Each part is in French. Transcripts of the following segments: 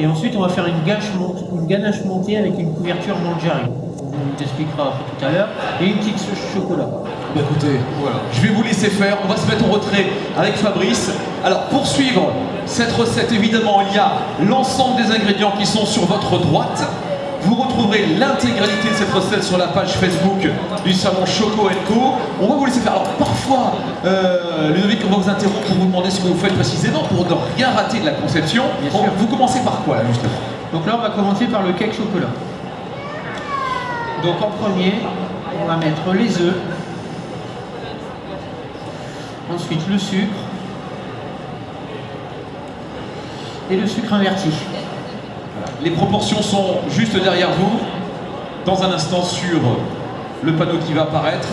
Et ensuite, on va faire une, ganache montée avec une couverture mangiare. On t'expliquera tout à l'heure. Et une petite sauce chocolat. Bah, écoutez, je vais vous laisser faire, on va se mettre en retrait avec Fabrice. Alors pour suivre cette recette, évidemment, il y a l'ensemble des ingrédients qui sont sur votre droite. Vous retrouverez l'intégralité de cette recette sur la page Facebook du salon Choco Co. On va vous laisser faire. Alors parfois, euh, Ludovic, on va vous interrompre pour vous demander ce que vous faites précisément pour ne rien rater de la conception. Bien Bon, sûr. vous commencez par quoi là justement? Donc là, on va commencer par le cake chocolat. Donc en premier, on va mettre les œufs. Ensuite le sucre. Et le sucre inverti. Les proportions sont juste derrière vous. Dans un instant sur le panneau qui va apparaître.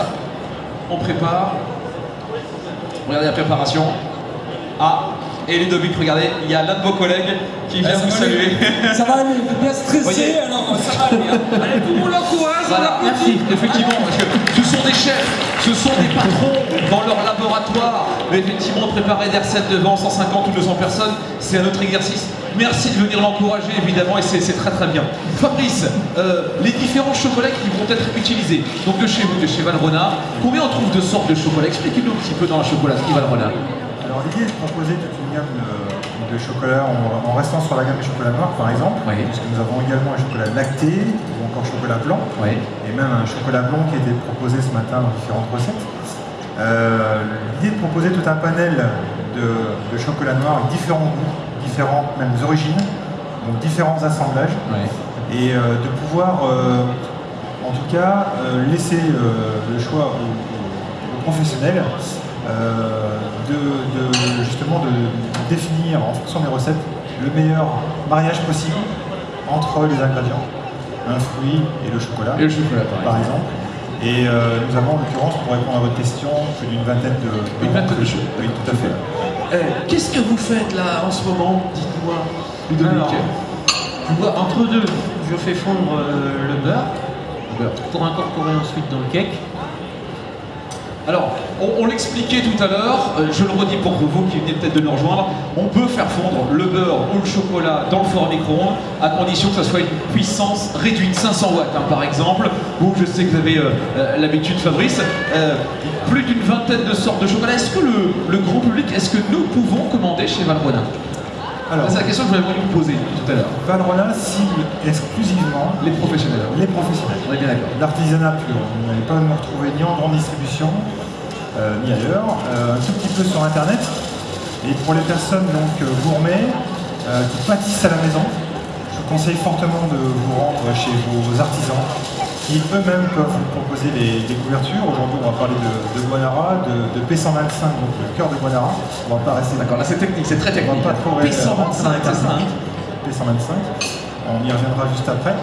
On prépare. Regardez la préparation. Ah, et Ludovic, regardez, il y a l'un de vos collègues qui vient vous saluer. Ça va aller, bien stressé, alors ça va aller. hein. Allez, tout le monde l'encourage, on Voilà, l'applaudit. effectivement, parce que ce sont des chefs, ce sont des patrons dans leur laboratoire. Mais effectivement, préparer des recettes devant 150 ou 200 personnes, c'est un autre exercice. Merci de venir l'encourager, évidemment, et c'est très très bien. Fabrice, euh, les différents chocolats qui vont être utilisés, donc de chez vous, de chez Valrhona, combien on trouve de sortes de chocolat Expliquez-nous un petit peu dans la chocolaterie Valrhona. Alors l'idée est de proposer toute une gamme de, de chocolats en, en restant sur la gamme du chocolat noir par exemple, Oui. puisque nous avons également un chocolat lacté ou encore chocolat blanc, Oui. et même un chocolat blanc qui a été proposé ce matin dans différentes recettes. Euh, L'idée de proposer tout un panel de, de chocolat noir avec différents goûts, différentes mêmes origines, donc différents assemblages, et euh, de pouvoir euh, en tout cas euh, laisser le choix aux, professionnels de, de- justement de définir en fonction des recettes le meilleur mariage possible entre les ingrédients, un fruit et le chocolat Et le chocolat, par par exemple. Et euh, nous avons en l'occurrence, pour répondre à votre question, plus d'une vingtaine de... Une vingtaine de choses. Oui, tout à fait. Eh, Qu'est-ce que vous faites là en ce moment Dites-moi. Alors, vois, entre deux, je fais fondre euh, le Beurre. pour incorporer ensuite dans le cake. Alors, on, on l'expliquait tout à l'heure, euh, je le redis pour vous qui venez peut-être de nous rejoindre, on peut faire fondre le beurre ou le chocolat dans le four à micro-ondes à condition que ça soit une puissance réduite, 500 watts hein, par exemple. Vous, je sais que vous avez euh, euh, l'habitude, Fabrice, euh, plus d'une vingtaine de sortes de chocolat. Est-ce que le, le grand public, est-ce que nous pouvons commander chez Alors, C'est la question que je voulais vous poser tout à l'heure. Cible Les professionnels. les professionnels. On est bien d'accord. L'artisanat pur. Vous n'allez pas me retrouver ni en grande distribution, euh, ni ailleurs. Euh, un tout petit peu sur Internet. Et pour les personnes donc euh, gourmets euh, qui pâtissent à la maison, je vous conseille fortement de vous rendre chez vos artisans qui eux-mêmes peuvent vous proposer les couvertures. Aujourd'hui, on va parler de, de Guanara, de, de P125, donc le cœur de Guanara. On va pas rester D'accord, là c'est technique, c'est très on technique. va pas trop rester P125, c'est ça hein P125. On y reviendra juste après.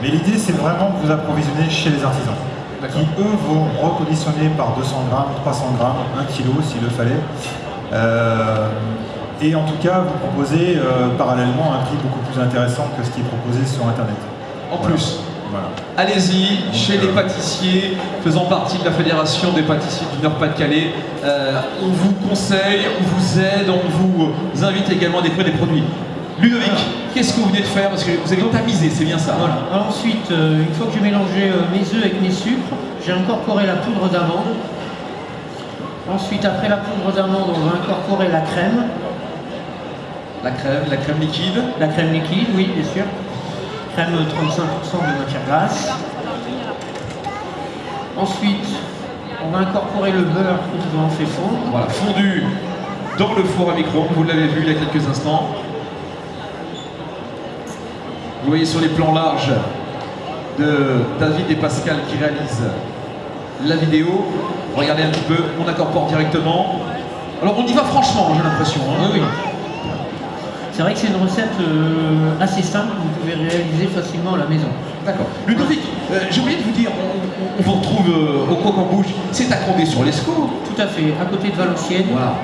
Mais l'idée, c'est vraiment de vous approvisionner chez les artisans. Qui, eux, vont reconditionner par 200 grammes, 300 grammes, 1 kg s'il le fallait. Euh, et en tout cas, vous proposez euh, parallèlement un prix beaucoup plus intéressant que ce qui est proposé sur Internet. En Voilà. plus. Voilà. Allez-y, chez les pâtissiers, faisant partie de la Fédération des pâtissiers du Nord-Pas-de-Calais. Euh, on vous conseille, on vous aide, on vous euh, invite également à découvrir des produits. Ludovic, qu'est-ce que vous venez de faire Parce que vous avez tamisé, c'est bien ça. Voilà. Alors ensuite, euh, une fois que j'ai mélangé euh, mes œufs avec mes sucres, j'ai incorporé la poudre d'amande. Ensuite, après la poudre d'amande, on va incorporer la crème. La crème, la crème liquide. La crème liquide, oui, bien sûr. Crème 35% de matière grasse. Ensuite, on va incorporer le beurre que nous avons fait fondre. Voilà, fondu dans le four à micro vous l'avez vu il y a quelques instants. Vous voyez sur les plans larges de David et Pascal qui réalisent la vidéo. Regardez un petit peu, on incorpore directement. Alors on y va franchement, j'ai l'impression. hein. Oui, oui. C'est vrai que c'est une recette euh, assez simple que vous pouvez réaliser facilement à la maison. D'accord. Ludovic, euh, j'ai oublié de vous dire, on, vous retrouve euh, au Croc en Bouche, c'est à Condé-sur-l'Escaut. Tout à fait, à côté de Valenciennes. Voilà.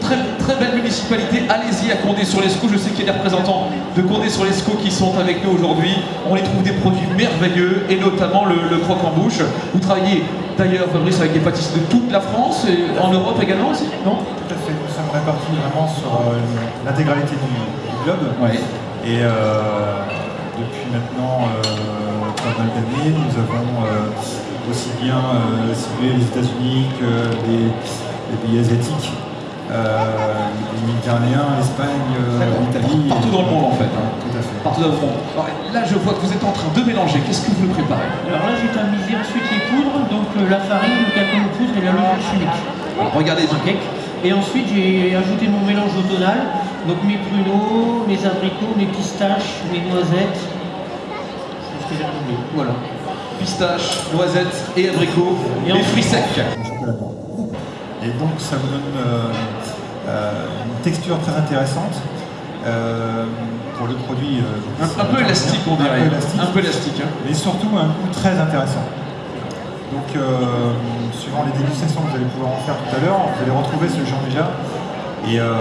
Très, très belle municipalité, allez-y à Condé-sur-l'Escaut. Je sais qu'il y a des représentants de Condé-sur-l'Escaut qui sont avec nous aujourd'hui. On y trouve des produits merveilleux et notamment le, le croque en bouche. Vous travaillez d'ailleurs, Fabrice, avec des pâtissiers de toute la France et en Europe également aussi, non? Tout à fait. Nous sommes répartis vraiment sur euh, l'intégralité du, du globe. Oui. Et euh, depuis maintenant euh, pas mal d'années, nous avons euh, aussi bien ciblé les États-Unis que les, les pays asiatiques, euh, les Méditerranéens, l'Espagne, euh, l'Italie. Partout dans le monde en fait. hein. Tout à fait. Partout dans le monde. Alors, là, je vois que vous êtes en train de mélanger. Qu'est-ce que vous nous préparez? Alors là, j'ai tamisé ensuite les poudres, donc euh, la farine, le cacao de poudre et la levure chimique. Alors, regardez. Un cake. Et ensuite, j'ai ajouté mon mélange automnal, donc mes pruneaux, mes abricots, mes pistaches, mes noisettes. C'est ce que j'ai oublié. Voilà. Pistache, noisettes et abricots. Et en- fruits secs. Et donc ça vous donne euh, euh, une texture très intéressante euh, pour le produit. euh, Un, un peu élastique, on dirait. Un peu élastique, hein. mais surtout un goût très intéressant. Donc euh, suivant les dégustations que vous allez pouvoir en faire tout à l'heure, vous allez retrouver ce genre déjà. Et euh,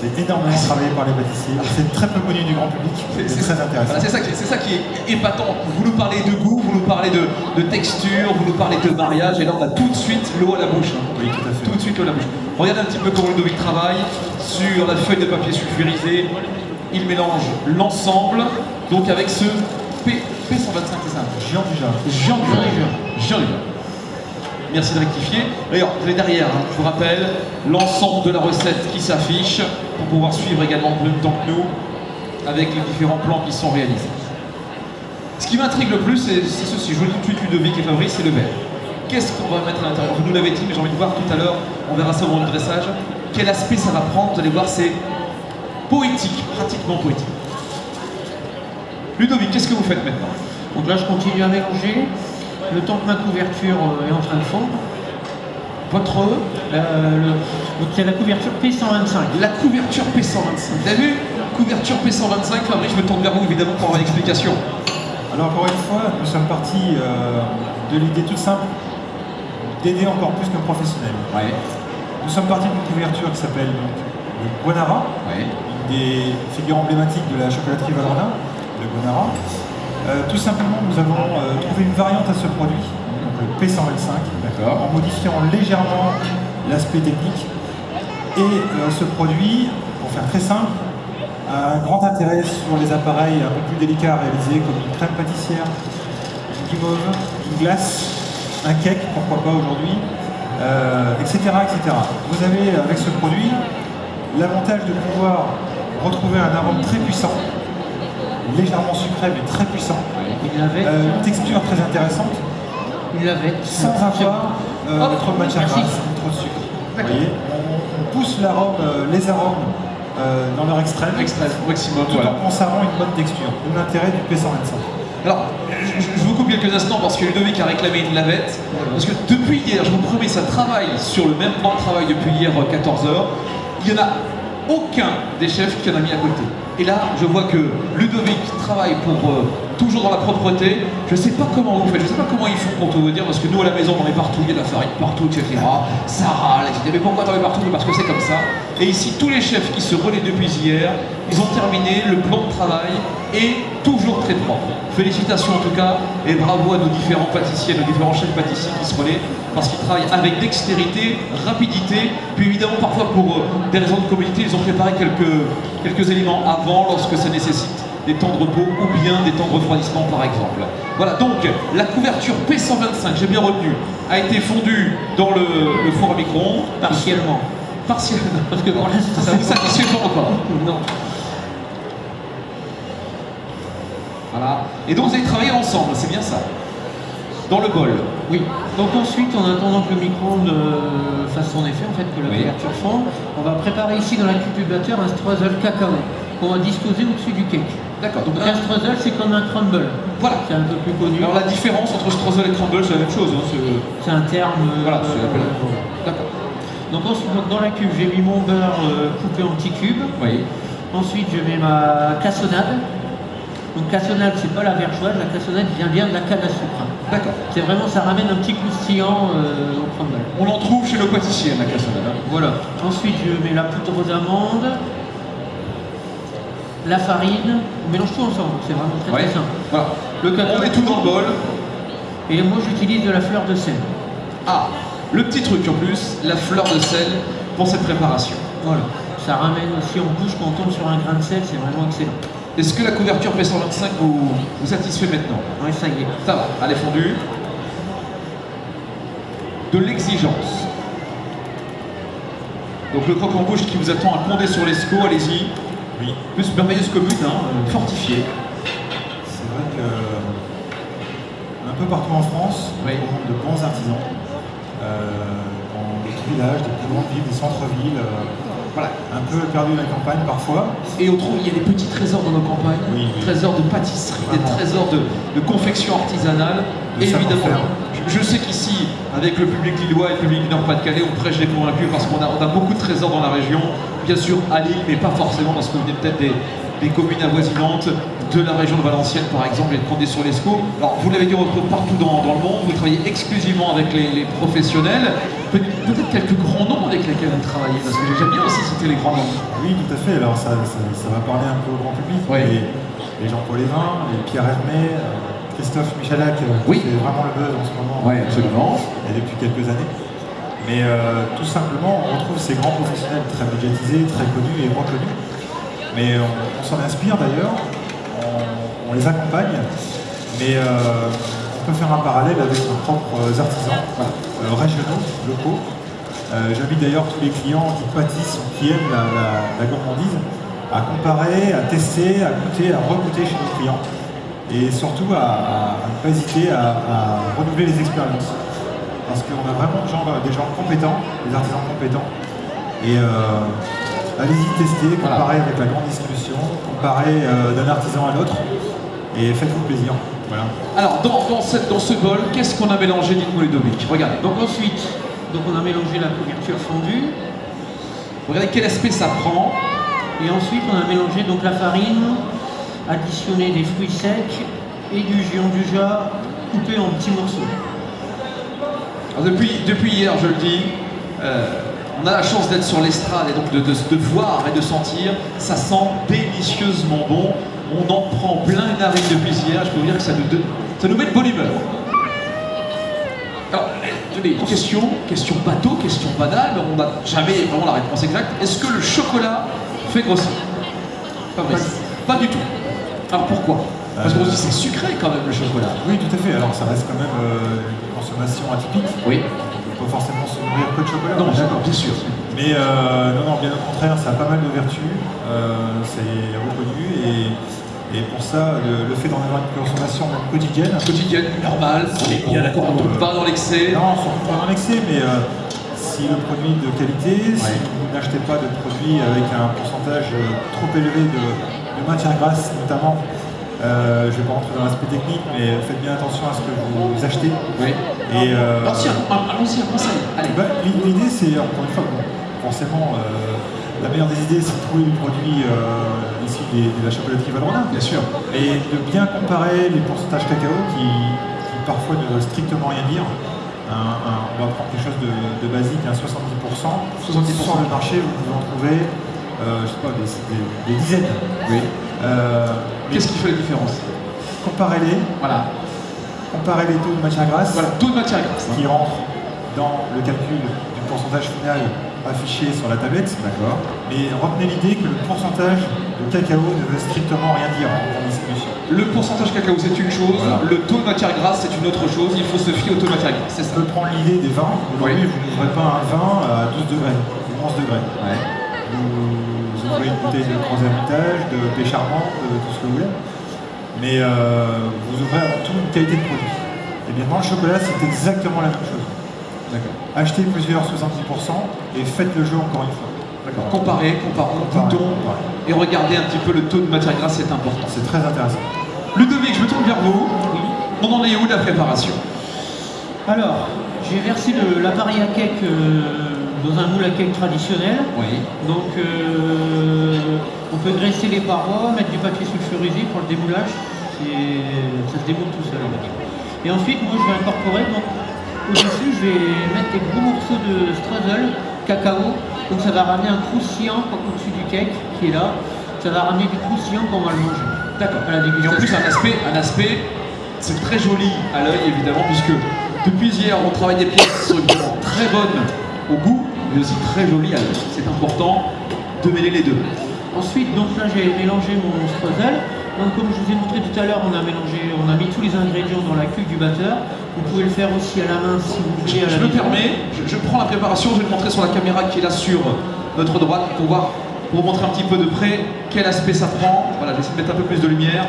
c'est énormément travaillé par les pâtissiers. C'est très peu connu du grand public. C'est- très intéressant. Voilà, c'est ça, qui- c'est ça qui est épatant. Vous nous parlez de goût, vous nous parlez de, de texture, vous nous parlez de mariage, et là on a tout de suite l'eau à la bouche. hein. Oui, tout à fait. Tout de suite l'eau à la bouche. Regardez un petit peu comment Ludovic travaille sur la feuille de papier sulfurisé. Il mélange l'ensemble, donc avec ce P, P125, c'est ça? Géant du. Jean du du Merci de rectifier. D'ailleurs, vous avez derrière, hein, je vous rappelle, l'ensemble de la recette qui s'affiche pour pouvoir suivre également en même temps que nous avec les différents plans qui sont réalisés. Ce qui m'intrigue le plus, c'est ceci. Je vous dis tout de suite, Ludovic et Fabrice, c'est le verre. Qu'est-ce qu'on va mettre à l'intérieur Vous nous l'avez dit, mais j'ai envie de voir tout à l'heure, on verra ça au moment du dressage. Quel aspect ça va prendre Vous allez voir, c'est poétique, pratiquement poétique. Ludovic, qu'est-ce que vous faites maintenant? Donc là, je continue à mélanger. Le temps que ma couverture euh, est en train de fondre. Votre Euh, c'est la couverture P125. La couverture P125. Vous avez vu? Couverture P125, Fabrice, je me tourne vers vous évidemment pour avoir l'explication. Alors encore une fois, nous sommes partis euh, de l'idée toute simple d'aider encore plus nos professionnels. Ouais, Nous sommes partis d'une couverture qui s'appelle donc le Guanara, ouais. une des figures emblématiques de la chocolaterie Valrhona, le Guanara. Euh, tout simplement, nous avons euh, trouvé une variante à ce produit, le P125, D'accord. en modifiant légèrement l'aspect technique. Et euh, ce produit, pour faire très simple, a un grand intérêt sur les appareils un peu plus délicats à réaliser, comme une crème pâtissière, une guimauve, une glace, un cake, pourquoi pas aujourd'hui, etc., etc. Vous avez avec ce produit l'avantage de pouvoir retrouver un arôme très puissant, légèrement sucré mais très puissant, Il l'avait. euh, une texture très intéressante, Il l'avait. sans avoir euh, trop de matière merci. grasse, trop de sucre. Vous D'accord. voyez, on, on pousse l'arôme, euh, les arômes euh, dans leur extrême, Express, maximum, tout voilà. en conservant une bonne texture. L'intérêt du P125. Alors, je, je vous coupe quelques instants parce que Ludovic a réclamé une lavette. Parce que depuis hier, je vous promets, ça travaille sur le même plan de travail depuis hier 14h. Il n'y en a aucun des chefs qui en a mis à côté. Et là, je vois que Ludovic travaille pour euh, toujours dans la propreté. Je ne sais pas comment vous faites, je ne sais pas comment ils font pour tout vous dire, parce que nous à la maison, on en partout, il y a de la farine partout, etc. Ça râle, etc. Mais pourquoi t'en mets partout? Parce que c'est comme ça. Et ici, tous les chefs qui se relaient depuis hier, ils ont terminé le plan de travail et toujours très propre. Félicitations en tout cas, et bravo à nos différents pâtissiers, nos différents chefs pâtissiers qui se relaient, parce qu'ils travaillent avec dextérité, rapidité, puis évidemment parfois pour euh, des raisons de communauté, ils ont préparé quelques, quelques éléments avant lorsque ça nécessite des temps de repos ou bien des temps de refroidissement par exemple. Voilà, donc la couverture P125, j'ai bien retenu, a été fondue dans le, le four à micro-ondes. Partiellement. Partiellement. Parce que l'instant, Ça vous satisfait pas encore Non. Voilà. Et donc vous avez travaillé ensemble, c'est bien ça Dans le bol. Oui. Donc ensuite, en attendant que le micro-ondes euh, fasse son effet, en fait, que la Oui. couverture fonde, on va préparer ici dans l'incubateur un streusel cacao qu'on va disposer au-dessus du cake. D'accord. Donc un streusel, c'est comme un crumble. Voilà. C'est un peu plus connu. Alors la différence entre streusel et crumble, c'est la même chose. hein, c'est- C'est un terme. euh, Voilà, c'est voilà. D'accord. Donc ensuite, donc, dans la cuve, j'ai mis mon beurre euh, coupé en petits cubes. Oui. Ensuite, je mets ma cassonade. Donc cassonade, c'est pas la vergeoise, la cassonade vient bien de la canne à sucre. D'accord. C'est vraiment, ça ramène un petit croustillant euh, au crumble. On en trouve chez nos pâtissiers, la cassonade. hein. Voilà. Ensuite, je mets la poudre d'amande, la farine, on mélange tout ensemble, c'est vraiment très Ouais. très simple. Voilà. Le cacao. On met tout dans le bol. Et moi, j'utilise de la fleur de sel. Ah, le petit truc en plus, la fleur de sel pour cette préparation. Voilà. Ça ramène aussi en bouche quand on tombe sur un grain de sel, c'est vraiment excellent. Est-ce que la couverture P125 vous, vous satisfait maintenant? Ouais, ça y est. Ça va, elle est fondue. De l'exigence. Donc le croque en bouche qui vous attend à Condé sur l'Escaut, allez-y. Oui. Plus merveilleuse commune, hein, euh, fortifiée. C'est vrai que un peu partout en France, Oui. on rencontre de bons artisans. Euh, dans des villages, des plus grandes villes, des centres-villes, euh, Voilà. un peu perdus dans la campagne parfois. Et on trouve, il y a des petits trésors dans nos campagnes, Oui, trésors de pâtisserie, des trésors de, de confection artisanale. De Et évidemment, je, je sais qu'ici, avec le public lillois et le public du Nord-Pas-de-Calais, on prêche les convaincus parce qu'on a, on a beaucoup de trésors dans la région. Bien sûr, à Lille, mais pas forcément dans ce que vous venez peut-être des, des communes avoisinantes, de la région de Valenciennes par exemple, et de Condé-sur-l'Escaut. Alors, vous l'avez dit, on retrouve partout dans, dans le monde, vous travaillez exclusivement avec les, les professionnels. Peut- Peut-être quelques grands noms avec lesquels vous travaillez, parce que j'aime bien aussi citer les grands noms. Oui, tout à fait. Alors ça, ça, ça va parler un peu au grand public. Oui. Les, les Jean-Paul Lévin, les Pierre Hermé, euh, Christophe Michalak, euh, Oui. qui fait vraiment le buzz en ce moment. Oui, absolument. Et depuis quelques années. Mais euh, tout simplement, on retrouve ces grands professionnels très médiatisés, très connus et reconnus. Mais on, on s'en inspire d'ailleurs, on, les accompagne, mais euh, on peut faire un parallèle avec nos propres artisans euh, régionaux, locaux. Euh, J'invite d'ailleurs tous les clients qui pâtissent ou qui aiment la, gourmandise à comparer, à tester, à goûter, à regoûter chez nos clients. Et surtout à, ne pas hésiter à, renouveler les expériences. Parce qu'on a vraiment des gens, compétents, des artisans compétents. Et euh, allez-y tester, Voilà. comparer avec la grande distribution, comparer euh, d'un artisan à l'autre. Et faites-vous plaisir. Voilà. Alors, dans, dans cette- dans ce bol, qu'est-ce qu'on a mélangé Dites-moi Ludovic. Regardez. Donc, Donc ensuite, donc on a mélangé la couverture fondue. regardez quel aspect ça prend. Et ensuite, on a mélangé donc la farine, additionné des fruits secs et du gianduja coupé en petits morceaux. Alors, depuis, depuis hier, je le dis, euh, on a la chance d'être sur l'estrade et donc de, de- de voir et de sentir. Ça sent délicieusement bon. On en prend plein les narines depuis hier. Je peux vous dire que ça nous, ça nous met de bonne humeur. Alors, question, question bateau, question banale, mais on n'a jamais vraiment la réponse exacte. Est-ce que le chocolat fait grossir? Fabrice Pas du tout. Alors pourquoi? Parce qu'on se dit c'est sucré quand même le chocolat. Oui, tout à fait. Alors ça reste quand même euh, une consommation atypique. Oui. On ne peut forcément se nourrir que de chocolat. Non, on d'accord, bien sûr. Mais euh, non, non, bien au contraire, ça a pas mal de vertus, euh, c'est reconnu et, et pour ça, le, le fait d'en avoir une consommation quotidienne, quotidienne, normale, on bien d'accord, on ne tombe pas dans l'excès. non, surtout pas dans l'excès, mais euh, si le produit est de qualité, si vous n'achetez pas de produits avec un pourcentage euh, trop élevé de, de matières grasses notamment, euh, je ne vais pas rentrer dans l'aspect technique, mais faites bien attention à ce que vous achetez. Oui. Et, euh, un conseil. Allez. bah, L'idée, c'est encore une fois, bon, forcément, euh, la meilleure des idées, c'est de trouver du produit euh, issu de la chocolaterie Valrhona. Bien sûr. Et de bien comparer les pourcentages cacao qui, qui parfois ne veulent strictement rien dire. Un- un- on va prendre quelque chose de, de basique, un 70%. 70%. Sur le marché, vous pouvez en trouver, euh, je sais pas, des, des- des dizaines. Oui. Euh, Qu'est-ce qui fait la différence? Comparez-les, Voilà. Comparez les taux de matière grasse Voilà, taux de matière grasse. qui rentrent dans le calcul du pourcentage final affiché sur la tablette. D'accord. Mais retenez l'idée que le pourcentage de cacao ne veut strictement rien dire en distribution. Le pourcentage cacao, c'est une chose. Voilà. Le taux de matière grasse, c'est une autre chose. Il faut se fier au taux de matière grasse. C'est On ça. peut prendre l'idée des vins. Aujourd'hui, Oui. vous n'ouvrez pas un vin à 12 degrés ou 11 degrés. Vous ouvrez une bouteille de Grand Hermitage, de Pécharmant, de tout ce que vous voulez. Mais euh, vous ouvrez avant tout une qualité de produit. Et bien dans le chocolat, c'est exactement la même chose. D'accord. Achetez plusieurs 70% et faites le jeu encore une fois. D'accord. Comparez, comparons, comparez. et regardez un petit peu le taux de matière grasse, c'est important. C'est très intéressant. Ludovic, je me tourne vers vous. On en est où de la préparation? Alors, j'ai versé le- l'appareil à cake euh, dans un moule à cake traditionnel. Oui. Donc, euh, on peut graisser les parois, mettre du papier sulfurisé pour le démoulage. Ça se démoule tout seul. Et ensuite, moi, je vais incorporer, donc, au-dessus, je vais mettre des gros morceaux de strudel, cacao. Donc, ça va ramener un croustillant au-dessus du cake qui est là. Ça va ramener du croustillant quand on va le manger. D'accord. Et en plus, un aspect, un aspect, c'est très joli à l'œil évidemment, puisque depuis hier, on travaille des pièces qui sont très bonnes au goût, mais aussi très l'œil. C'est important. de mêler les deux. Ensuite, donc là, j'ai mélangé mon streusel. Donc, comme je vous ai montré tout à l'heure, on a mélangé, on a mis tous les ingrédients dans la cuve du batteur. Vous pouvez le faire aussi à la main si vous voulez. à Je la me permets, je, je prends la préparation, je vais le montrer sur la caméra qui est là sur notre droite pour voir, pour vous montrer un petit peu de près quel aspect ça prend. Voilà, j'essaie de mettre un peu plus de lumière.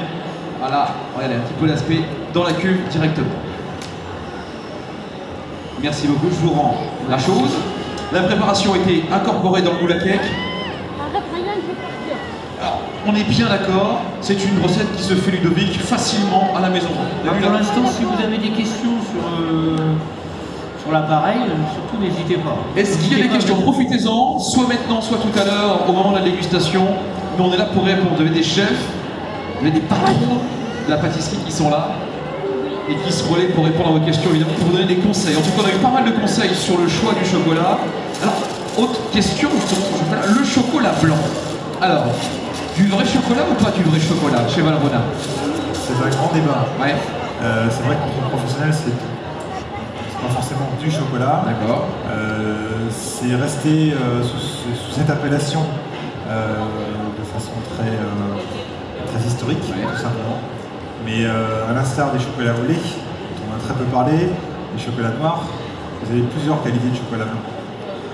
Voilà, regardez un petit peu l'aspect dans la cuve directement. Merci beaucoup, je vous rends la chose. La préparation a été incorporée dans le moule à cake. Alors, on est bien d'accord, c'est une recette qui se fait Ludovic facilement à la maison. Alors, vu pour l'instant, si vous avez des questions sur, euh, sur l'appareil, euh, surtout n'hésitez pas. Est-ce qu'il y a des questions Profitez-en, soit maintenant, soit tout à l'heure, au moment de la dégustation. Nous, on est là pour répondre. Vous avez des chefs, vous avez des patrons de la pâtisserie qui sont là et qui se relaient pour répondre à vos questions, évidemment, pour vous donner des conseils. En tout cas, on a eu pas mal de conseils sur le choix du chocolat. Alors, autre question, le chocolat, blanc. Alors, du vrai chocolat ou pas du vrai chocolat chez Valrhona? C'est un grand débat. Ouais, Euh, c'est vrai qu'entre professionnels, c'est c'est pas forcément du chocolat. d'accord. Euh, c'est resté euh, sous, cette appellation de façon très, très historique, Ouais. tout simplement. Mais euh, à l'instar des chocolats au lait, dont on a très peu parlé, les chocolats noirs, vous avez plusieurs qualités de chocolat blanc.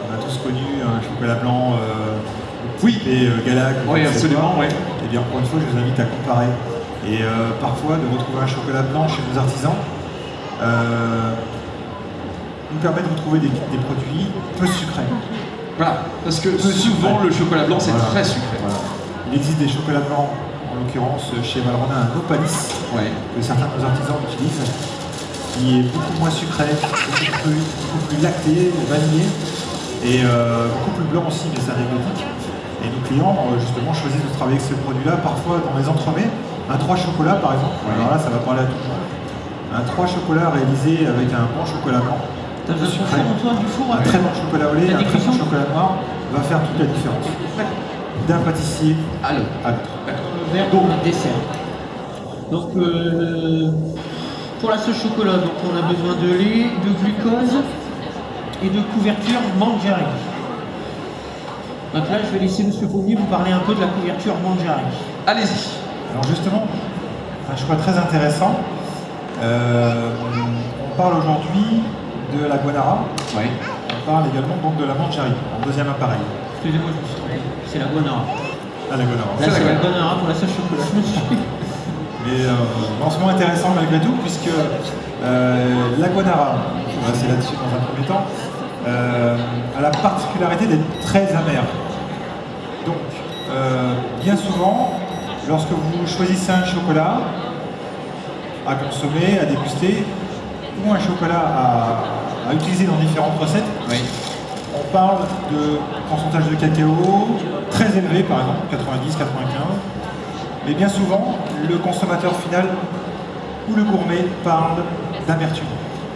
On a tous connu un chocolat blanc euh, Oui. et euh, Galac. Oui, sais absolument, oui. Eh bien, encore une fois, je vous invite à comparer. Et euh, parfois, de retrouver un chocolat blanc chez nos artisans euh, nous permet de retrouver des, des produits peu sucrés. Voilà, parce que souvent, sucré. le chocolat blanc, c'est Voilà. très sucré. Voilà. Il existe des chocolats blancs, en l'occurrence chez Valrhona, un Opalis, Ouais. que certains de nos artisans utilisent, qui est beaucoup moins sucré, beaucoup plus, beaucoup plus lacté, vanillé, et euh, beaucoup plus blanc aussi, mais c'est anecdotique. Et nos clients, euh, justement, choisissent de travailler avec ce produit-là, parfois dans les entremets. Un 3 chocolat, par exemple, Ouais. alors là, ça va parler à tout le monde. Un 3 chocolat réalisé avec un bon chocolat blanc, T'as besoin du four un avec très bon chocolat au lait, La un très bon chocolat noir, va faire toute la différence. D'un pâtissier à l'autre. Verre notre dessert. Donc, euh, pour la sauce chocolat, donc on a besoin de lait, de glucose et de couverture mangiare. Donc là, je vais laisser M. Fournier vous parler un peu de la couverture mangiare. allez-y. Alors justement, un choix très intéressant. Euh, on parle aujourd'hui de la guanara, Ouais. on parle également donc de la manjari, en deuxième appareil. Excusez-moi, je me suis trompé. C'est la guanara. Ah, la guanara. Là, C'est la c'est guanara pour la sauce chocolat. Mais euh, lancement intéressant malgré tout, puisque euh, la guanara, je vais rester là-dessus dans un premier temps, euh, a la particularité d'être très amère. Donc, euh, bien souvent, lorsque vous choisissez un chocolat à consommer, à déguster, ou un chocolat à, à utiliser dans différentes recettes, Oui. on parle de pourcentage de cacao très élevé, par exemple, 90, 95. Mais bien souvent, le consommateur final ou le gourmet parle d'amertume.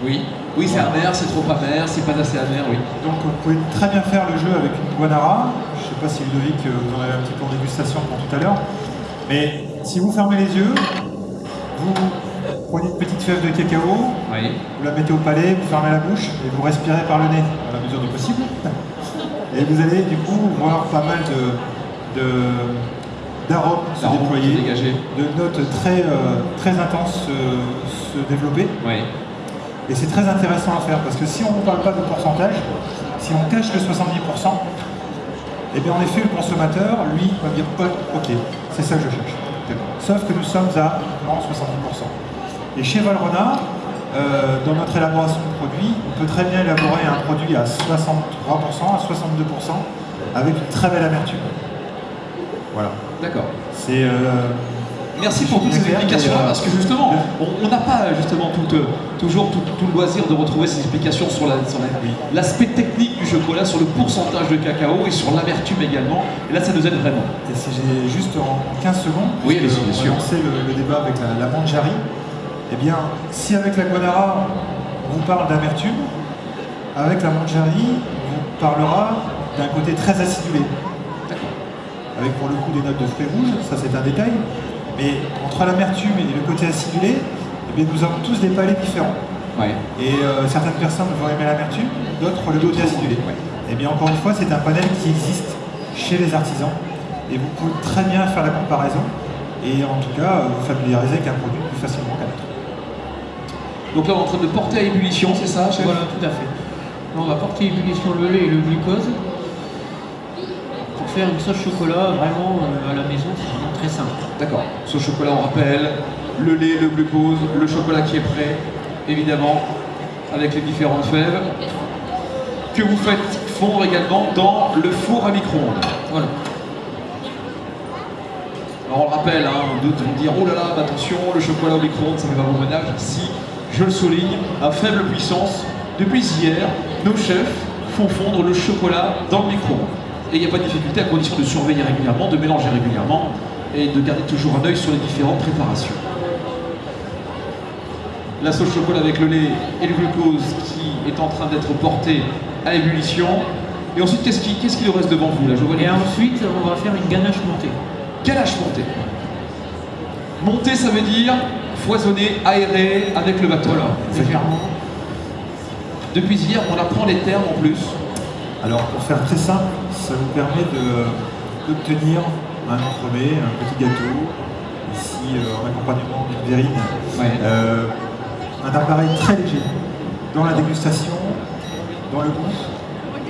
Oui. Oui, c'est amer, c'est trop amer, c'est pas assez amer, oui. Donc vous pouvez très bien faire le jeu avec une guanara. Je ne sais pas si Ludovic, euh, vous en avez un petit peu en dégustation pour tout à l'heure. Mais si vous fermez les yeux, vous prenez une petite fève de cacao, Oui. vous la mettez au palais, vous fermez la bouche et vous respirez par le nez, à la mesure du possible. Et vous allez du coup voir pas mal de, d'arômes se déployer, dégagé. de notes très, euh, très intenses se développer. Oui. Et c'est très intéressant à faire parce que si on ne parle pas de pourcentage, si on cache le 70%, eh bien en effet le consommateur, lui, va dire pas ok, c'est ça que je cherche. Sauf que nous sommes à non, 70%. Et chez Valrhona, euh, dans notre élaboration de produit, on peut très bien élaborer un produit à 63%, à 62%, avec une très belle amertume. Voilà. D'accord. C'est euh, Merci pour toutes ces mais, euh, parce que justement, on n'a pas euh, justement tout, euh, toujours tout, tout le loisir de retrouver ces explications sur la- sur la- l'aspect technique du chocolat, sur le pourcentage de cacao et sur l'amertume également. Et là, ça nous aide vraiment. Et si j'ai juste en 15 secondes, Oui, allez-y, bien sûr. lancer le, le débat avec la, la manjari, eh bien, si avec la guanara, on vous parle d'amertume, avec la manjari, on vous parlera d'un côté très acidulé. Avec pour le coup des notes de fruits rouges, ça c'est un détail. Mais entre l'amertume et le côté acidulé, eh bien, nous avons tous des palais différents. Ouais. Et euh, certaines personnes vont aimer l'amertume, d'autres le côté acidulé. Ouais. Et bien encore une fois, c'est un panel qui existe chez les artisans. Et vous pouvez très bien faire la comparaison et en tout cas vous familiariser avec un produit plus facilement qu'un autre. Donc là, on est en train de porter à ébullition, c'est ça, chef Voilà, tout à fait. Là, on va porter ébullition le lait et le glucose pour faire une sauce chocolat vraiment euh, à la maison, c'est vraiment très simple. D'accord. Ce chocolat, on rappelle, le lait, le glucose, le chocolat qui est prêt, évidemment, avec les différentes fèves, que vous faites fondre également dans le four à micro-ondes. Voilà. Alors on le rappelle, hein, d'autres vont dire, oh là là, attention, le chocolat au micro-ondes, ça fait pas bon ménage. Si, je le souligne, à faible puissance, depuis hier, nos chefs font fondre le chocolat dans le micro-ondes. Et il n'y a pas de difficulté à condition de surveiller régulièrement, de mélanger régulièrement et de garder toujours un œil sur les différentes préparations. La sauce chocolat avec le lait et le glucose qui est en train d'être porté à ébullition. Et ensuite, qu'est-ce qui, qu'est-ce qui nous reste devant vous là? Je vois les Et ensuite, on va faire une ganache montée. Ganache montée. Monter, ça veut dire foisonner, aérer avec le bateau. Légèrement. Depuis hier, on apprend les termes en plus. Alors pour faire très simple, ça vous permet d'obtenir un entremets, un petit gâteau, ici euh, en accompagnement d'une verrine, Ouais. Euh, un appareil très léger dans la dégustation, dans le goût,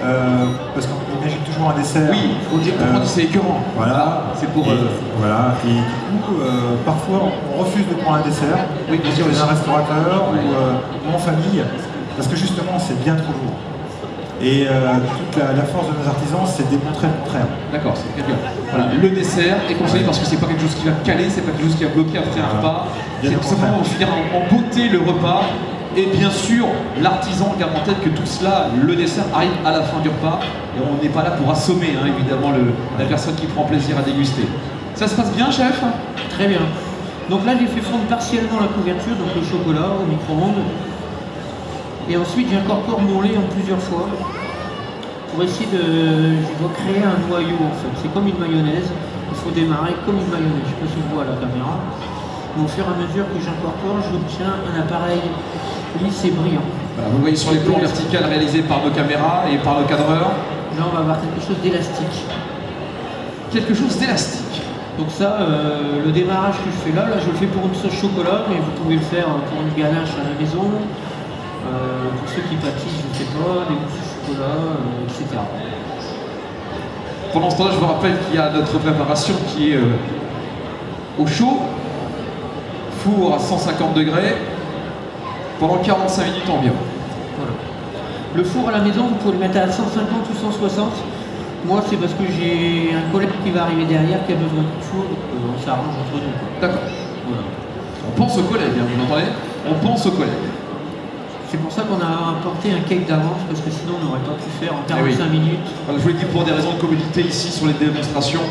euh, parce qu'on imagine toujours un dessert. Oui, il faut dire Euh, c'est écœurant. Voilà, c'est pour. Et, euh, voilà. Et du coup, euh, parfois, on refuse de prendre un dessert. Oui, bien sûr, chez un restaurateur ou, en famille, parce que justement, c'est bien trop lourd. Et toute la, la force de nos artisans, c'est de démontrer le contraire. D'accord, c'est très bien. Voilà, le dessert est conseillé parce que c'est pas quelque chose qui va caler, c'est pas quelque chose qui va bloquer après un repas. C'est contraire. finir en, en beauté le repas. Et bien sûr, l'artisan garde en tête que tout cela, le dessert arrive à la fin du repas. Et on n'est pas là pour assommer, hein, évidemment, la personne qui prend plaisir à déguster. Ça se passe bien, chef? Très bien. Donc là, j'ai fait fondre partiellement la couverture, donc le chocolat au micro-ondes. Et ensuite, j'incorpore mon lait en plusieurs fois pour essayer de, je dois créer un noyau en fait. C'est comme une mayonnaise. Il faut démarrer comme une mayonnaise. Je ne sais pas si on voit à la caméra. Mais au fur et à mesure que j'incorpore, j'obtiens un appareil lisse et brillant. Voilà, Vous voyez sur les plans verticales réalisés par nos caméras et par nos cadreurs. Là, on va avoir quelque chose d'élastique. Quelque chose d'élastique. Donc ça, euh, le démarrage que je fais là, là je le fais pour une sauce chocolat, mais vous pouvez le faire pour une ganache à la maison, euh, pour ceux qui pâtissent, je ne sais pas, des mousses au chocolat, euh, etc. Pendant ce temps-là, je vous rappelle qu'il y a notre préparation qui est euh, au chaud, four à 150 degrés, pendant 45 minutes environ. Voilà. Le four à la maison, vous pouvez le mettre à 150 ou 160. Moi, c'est parce que j'ai un collègue qui va arriver derrière qui a besoin de four, donc euh, on s'arrange entre nous. D'accord. Voilà. On pense aux collègues, hein, vous entendez On pense aux collègues. C'est pour ça qu'on a apporté un cake d'avance, parce que sinon on n'aurait pas pu faire en Eh oui. 45 minutes. Voilà, je vous l'ai dit pour des raisons de commodité ici sur les démonstrations,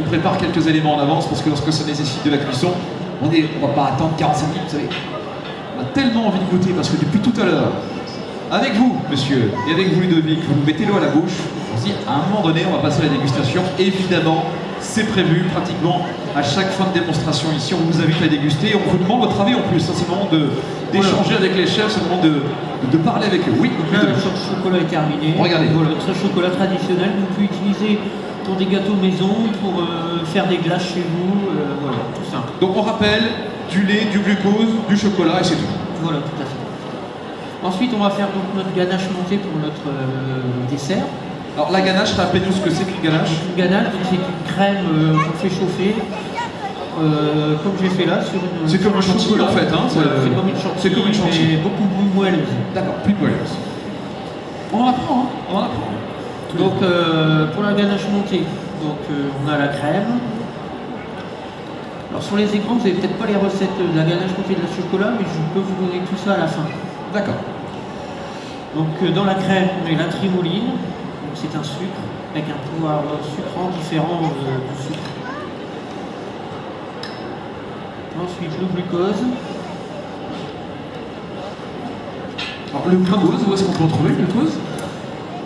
on prépare quelques éléments en avance parce que lorsque ça nécessite de la cuisson, on ne on va pas attendre 45 minutes, vous savez. On a tellement envie de goûter parce que depuis tout à l'heure, avec vous, monsieur, et avec vous, Ludovic, vous mettez l'eau à la bouche. On se dit, à un moment donné, on va passer à la dégustation. Évidemment, c'est prévu pratiquement à chaque fin de démonstration ici. On vous invite à déguster et on vous demande votre avis en plus. Ça, c'est le moment d'échanger avec les chefs, c'est le moment de, de parler avec eux. Oui, sauce chocolat est terminée. Regardez. Voilà, sauce chocolat traditionnelle, vous pouvez utiliser pour des gâteaux maison, pour euh, faire des glaces chez vous, euh, voilà, tout simple. Donc on rappelle, du lait, du glucose, du chocolat et c'est tout. Voilà, tout à fait. Ensuite, on va faire donc notre ganache montée pour notre euh, dessert. Alors la ganache, rappelez-nous ce que c'est qu'une ganache. Une ganache, donc c'est une crème qu'on fait chauffer, comme j'ai fait là, sur une. C'est comme un chantilly, en fait, hein, Voilà, c'est- comme une chantilly, c'est comme une chantilly. mais beaucoup plus moelleuse. D'accord, plus moelleuse. On en apprend, hein On en apprend. Donc euh, pour la ganache montée, donc euh, on a la crème. Alors sur les écrans, vous n'avez peut-être pas les recettes de la ganache montée de la chocolat, mais je peux vous donner tout ça à la fin. D'accord. Donc euh, dans la crème, on met la trimoline, donc c'est un sucre avec un pouvoir sucrant différent du sucre. Ensuite le glucose, Alors le glucose, où est-ce qu'on peut en trouver le glucose?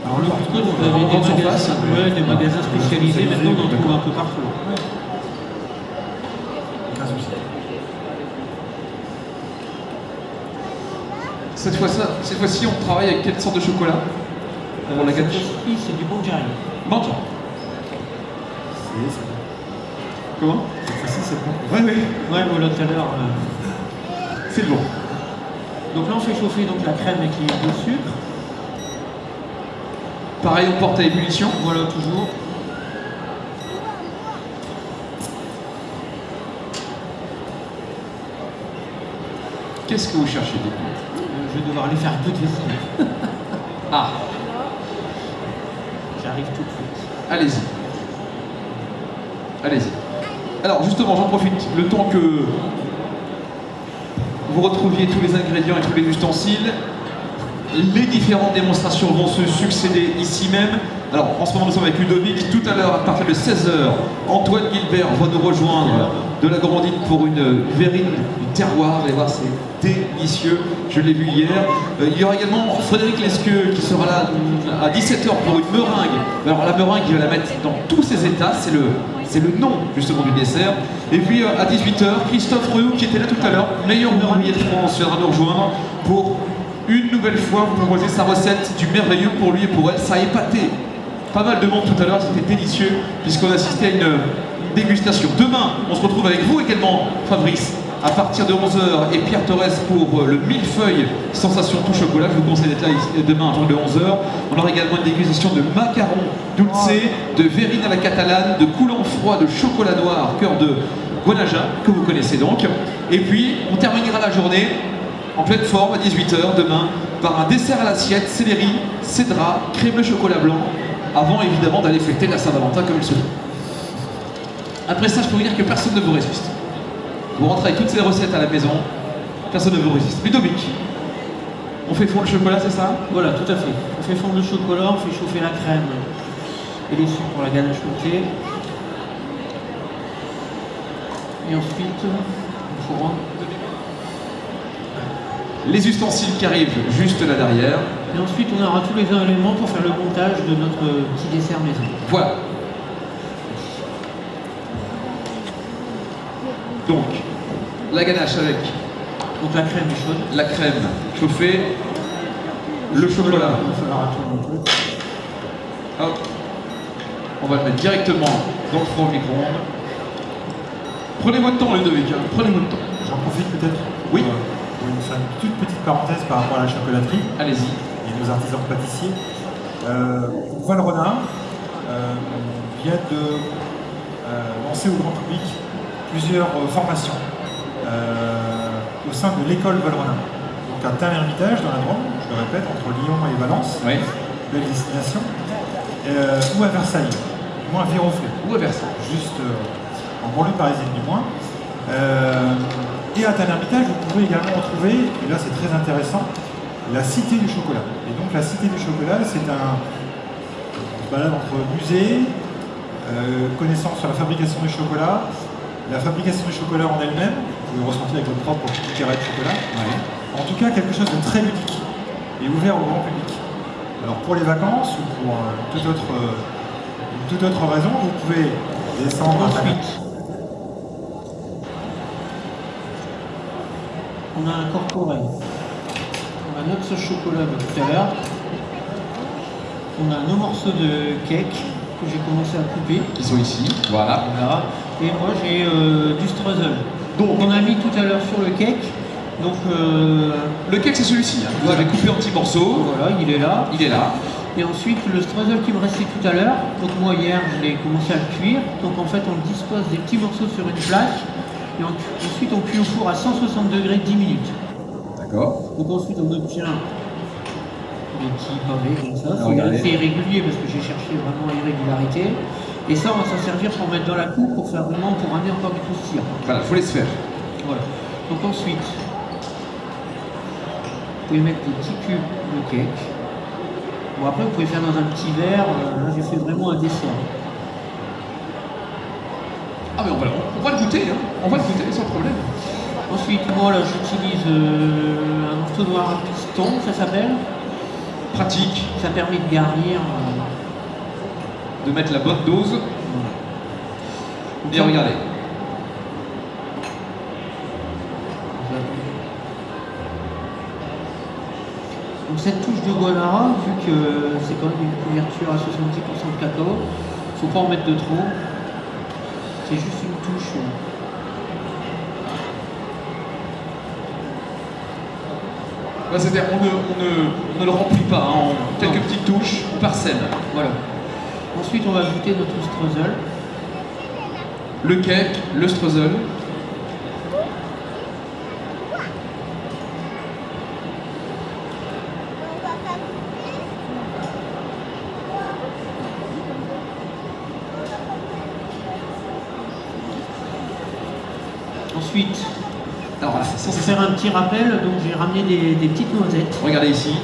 Alors le glucose, vous avez des magasins, ouais, des magasins spécialisés, maintenant on en trouve un peu partout. Cette fois-ci, cette fois-ci, on travaille avec quelle sorte de chocolat Pour la Euh, cette ganache fois-ci, c'est du c'est bon. Comment? Cette fois-ci, c'est bon. Oui, oui, Ouais, voilà tout à l'heure. euh. c'est bon. Donc là, on fait chauffer donc, la crème avec les de sucre. Pareil, on porte à ébullition. Voilà, toujours. Qu'est-ce que vous cherchez. Euh, je vais devoir aller faire toute vaisselle. Ah, J'arrive tout de suite. allez-y. Allez-y. Alors justement, j'en profite, le temps que vous retrouviez tous les ingrédients et tous les ustensiles, les différentes démonstrations vont se succéder ici même. Alors en ce moment nous sommes avec Ludovic, tout à l'heure à partir de 16h, Antoine Gilbert va nous rejoindre de la Grandine pour une verrine du terroir, vous allez c'est délicieux, je l'ai vu hier. Euh, il y aura également Frédéric Lesqueux qui sera là mm, à 17h pour une meringue. Alors la meringue il va la mettre dans tous ses états, c'est le, nom justement du dessert. Et puis euh, à 18h, Christophe Rehou qui était là tout à l'heure, meilleur meringuier de France, viendra nous rejoindre pour nouvelle fois vous proposer sa recette du merveilleux pour lui et pour elle. Ça a épaté pas mal de monde tout à l'heure, c'était délicieux puisqu'on assistait à une, dégustation. Demain, on se retrouve avec vous également, Fabrice, à partir de 11h et Pierre Torres pour euh, le millefeuille sensation tout chocolat. Je vous conseille d'être là ici- demain à partir de 11h. On aura également une dégustation de macarons dulce, de verrine à la catalane, de coulant froid, de chocolat noir, cœur de Guanaja, que vous connaissez donc. Et puis, on terminera la journée en pleine forme à 18h demain par un dessert à l'assiette, céleri, cédra, crème de chocolat blanc, avant évidemment d'aller fêter la Saint-Valentin comme il se doit. Après ça, je peux vous dire que personne ne vous résiste. Vous rentrez avec toutes ces recettes à la maison, personne ne vous résiste. Ludovic, on fait fondre le chocolat, c'est ça? Voilà, tout à fait. On fait fondre le chocolat, on fait chauffer la crème et les sucres pour la ganache montée. Et ensuite, on. Les ustensiles qui arrivent juste là derrière. Et ensuite, on aura tous les éléments pour faire le montage de notre petit dessert maison. Voilà. Donc, la ganache avec Donc la crème est chaude. la crème chauffée, le chocolat. Il va falloir attendre un peu. Hop. On va le mettre directement dans le four micro-ondes. Prenez votre temps, Ludovic. hein. Prenez votre temps. J'en profite peut-être Oui. euh, vous faire une toute petite parenthèse par rapport à la chocolaterie Allez-y. et nos artisans pâtissiers. Euh, Val Renard euh, vient de euh, lancer au grand public plusieurs euh, formations au sein de l'école Val Renard. Donc à Tain-l'Hermitage dans la Drôme, je le répète, entre Lyon et Valence, Oui. belle destination, euh, ou à Versailles, du moins à Viroflay Ou à Versailles. juste euh, en banlieue parisienne du moins. Euh, et à Tain-l'Hermitage, vous pouvez également retrouver, et là c'est très intéressant, la Cité du Chocolat. Et donc la Cité du Chocolat, c'est un balade entre musée, euh, connaissance sur la fabrication du chocolat, la fabrication du chocolat en elle-même, vous pouvez ressentir avec votre propre petit carré de chocolat. En tout cas, quelque chose de très ludique et ouvert au grand public. Alors pour les vacances ou pour euh, toute, autre, euh, toute autre raison, vous pouvez descendre à on a incorporé on a notre chocolat de tout à l'heure. On a nos morceaux de cake que j'ai commencé à couper. Qui sont ici. Voilà. Voilà. Et moi j'ai euh, du streusel. Donc on a mis tout à l'heure sur le cake. Donc euh, Le cake, c'est celui-ci. hein. Vous avez coupé en petits morceaux. voilà, il est là. Il est là. Et ensuite, le streusel qui me restait tout à l'heure, donc moi hier, je l'ai commencé à le cuire. Donc en fait, on dispose des petits morceaux sur une plaque. Et en- ensuite, on cuit au four à 160 degrés 10 minutes. D'accord. Donc ensuite, on obtient des petits pavés comme ça. Ah, C'est c'est irrégulier parce que j'ai cherché vraiment l'irrégularité. Et ça, on va s'en servir pour mettre dans la coupe pour faire vraiment, pour amener encore du croustillant. Voilà, faut laisser faire. Voilà. Donc ensuite, vous pouvez mettre des petits cubes de cake. Bon après, vous pouvez faire dans un petit verre. Euh, Là, j'ai fait vraiment un dessert. Ah, mais on va, on va le goûter. Hein. On va le goûter sans problème. Ensuite, moi là, j'utilise euh, un entonnoir à piston, ça s'appelle. Pratique Ça permet de garnir. euh, de mettre la bonne dose. Bien, regardez. Donc cette touche de guanara, vu que c'est quand même une couverture à 70% de cacao, faut pas en mettre de trop. C'est juste une touche. euh. Bah, C'est-à-dire on ne, on, ne, on ne le remplit pas, hein, en quelques Non. petites touches, on parsème. Voilà. Ensuite, on va ajouter notre streusel. Le cake, le streusel. Ensuite, Alors voilà, c'est pour ça. Faire un petit rappel, donc j'ai ramené des, des petites noisettes. Regardez ici,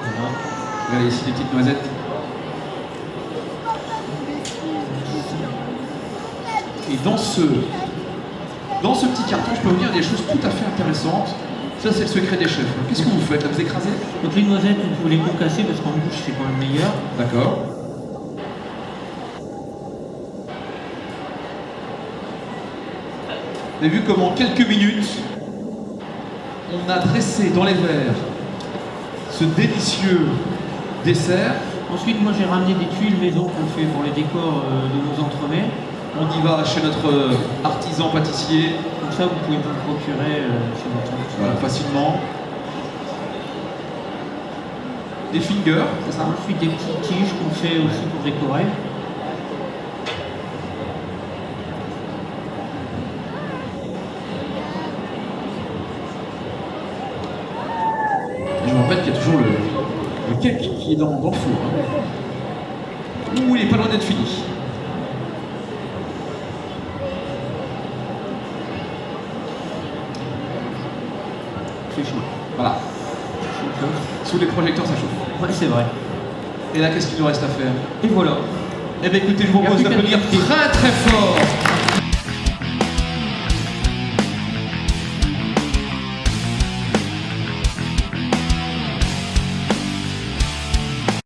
Voilà. regardez ici les petites noisettes. Et dans ce, dans ce petit carton, je peux vous dire des choses tout à fait intéressantes. Ça, c'est le secret des chefs. Qu'est-ce que vous faites là Vous écrasez Donc les noisettes, vous pouvez les concasser parce qu'en bouche, c'est quand même meilleur. D'accord. Vous avez vu comment en quelques minutes, on a dressé dans les verres ce délicieux dessert. Ensuite, moi, j'ai ramené des tuiles maison qu'on fait pour les décors euh, de nos entremets. On y va chez notre euh, artisan pâtissier, Comme ça, vous pouvez vous le procurer euh, chez votre voilà, facilement. Des fingers, c'est ça Ensuite, des petites tiges qu'on fait aussi pour décorer. Et je vous rappelle qu'il y a toujours le, le cake qui est dans, dans le four. hein. Ouh, il est pas loin d'être fini. C'est chaud. Voilà. Sous les projecteurs, ça chauffe. Ouais, c'est vrai. Et là, qu'est-ce qu'il nous reste à faire? Et voilà. Eh bien, écoutez, je vous propose d'applaudir très très fort